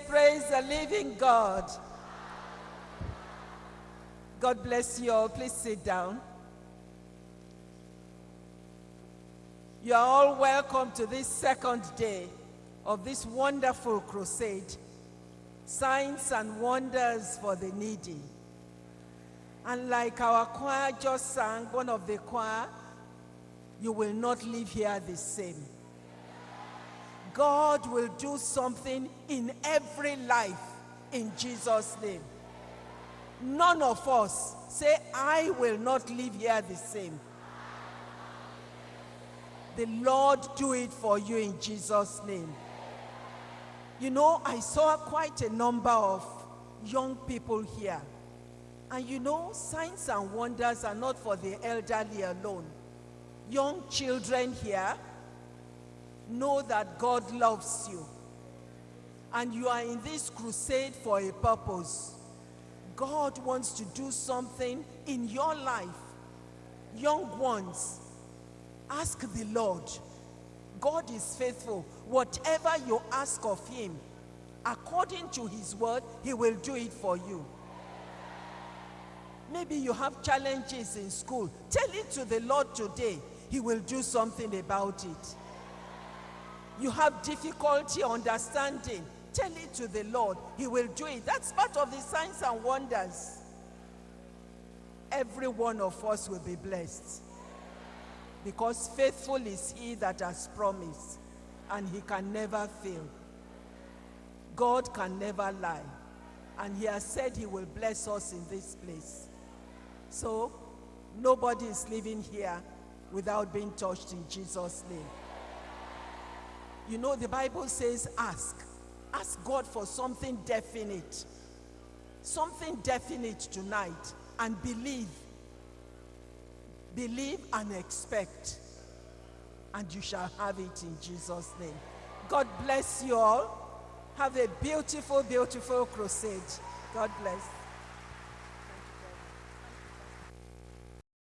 Praise the living God. God bless you all. Please sit down. You are all welcome to this second day of this wonderful crusade Signs and Wonders for the Needy. And like our choir just sang, one of the choir, you will not leave here the same. God will do something in every life in Jesus' name. None of us say, I will not live here the same. The Lord do it for you in Jesus' name. You know, I saw quite a number of young people here. And you know, signs and wonders are not for the elderly alone. Young children here know that God loves you. And you are in this crusade for a purpose. God wants to do something in your life. Young ones, ask the Lord. God is faithful. Whatever you ask of him, according to his word, he will do it for you. Maybe you have challenges in school. Tell it to the Lord today. He will do something about it. You have difficulty understanding. Tell it to the Lord. He will do it. That's part of the signs and wonders. Every one of us will be blessed. Because faithful is he that has promised, and he can never fail. God can never lie. And he has said he will bless us in this place. So, nobody is living here without being touched in Jesus' name. You know, the Bible says, ask. Ask God for something definite. Something definite tonight. And believe. Believe and expect. And you shall have it in Jesus' name. God bless you all. Have a beautiful, beautiful crusade. God bless.